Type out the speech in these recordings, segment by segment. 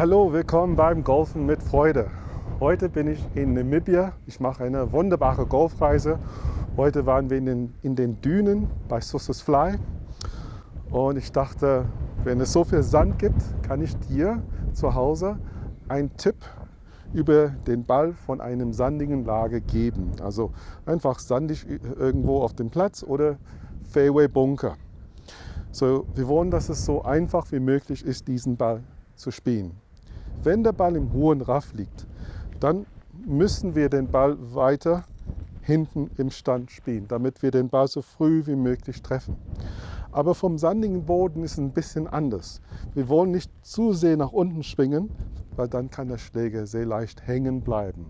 Hallo, willkommen beim Golfen mit Freude. Heute bin ich in Namibia. Ich mache eine wunderbare Golfreise. Heute waren wir in den, in den Dünen bei Sussus Fly. Und ich dachte, wenn es so viel Sand gibt, kann ich dir zu Hause einen Tipp über den Ball von einem sandigen Lage geben. Also einfach sandig irgendwo auf dem Platz oder Fairway Bunker. So, wir wollen, dass es so einfach wie möglich ist, diesen Ball zu spielen. Wenn der Ball im hohen Raff liegt, dann müssen wir den Ball weiter hinten im Stand spielen, damit wir den Ball so früh wie möglich treffen. Aber vom sandigen Boden ist es ein bisschen anders. Wir wollen nicht zu sehr nach unten schwingen, weil dann kann der Schläger sehr leicht hängen bleiben.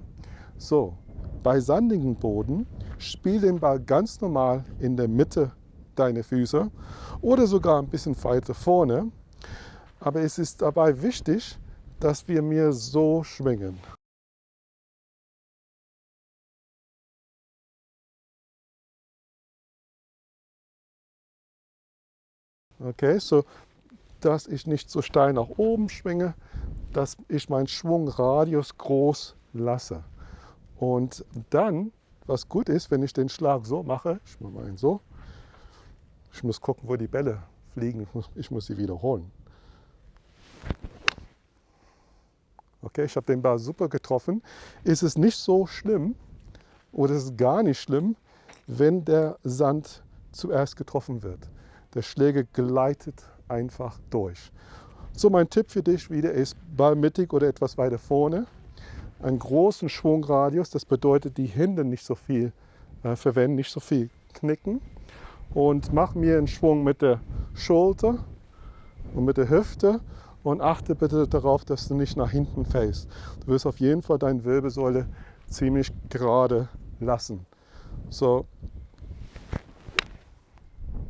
So, bei sandigem Boden spiel den Ball ganz normal in der Mitte deiner Füße oder sogar ein bisschen weiter vorne. Aber es ist dabei wichtig, dass wir mir so schwingen. Okay, so dass ich nicht so steil nach oben schwinge, dass ich meinen Schwungradius groß lasse. Und dann, was gut ist, wenn ich den Schlag so mache, ich mache mal so, ich muss gucken, wo die Bälle fliegen, ich muss, ich muss sie wiederholen. Okay, ich habe den Ball super getroffen. Ist es nicht so schlimm oder ist es gar nicht schlimm, wenn der Sand zuerst getroffen wird. Der Schläger gleitet einfach durch. So mein Tipp für dich wieder ist Ball mittig oder etwas weiter vorne. Einen großen Schwungradius, das bedeutet die Hände nicht so viel äh, verwenden, nicht so viel knicken. Und mach mir einen Schwung mit der Schulter und mit der Hüfte und achte bitte darauf, dass du nicht nach hinten fällst. Du wirst auf jeden Fall deine Wirbelsäule ziemlich gerade lassen. So,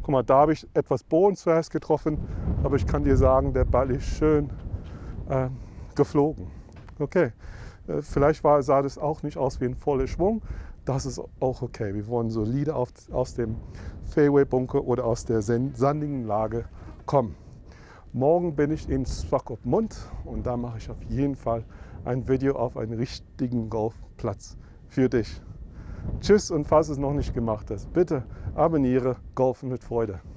Guck mal, da habe ich etwas Boden zuerst getroffen, aber ich kann dir sagen, der Ball ist schön äh, geflogen. Okay, äh, vielleicht war, sah das auch nicht aus wie ein voller Schwung. Das ist auch okay. Wir wollen solide auf, aus dem Fairway-Bunker oder aus der sandigen Lage kommen. Morgen bin ich in Swakopmund und da mache ich auf jeden Fall ein Video auf einen richtigen Golfplatz für dich. Tschüss und falls es noch nicht gemacht hast, bitte abonniere Golfen mit Freude.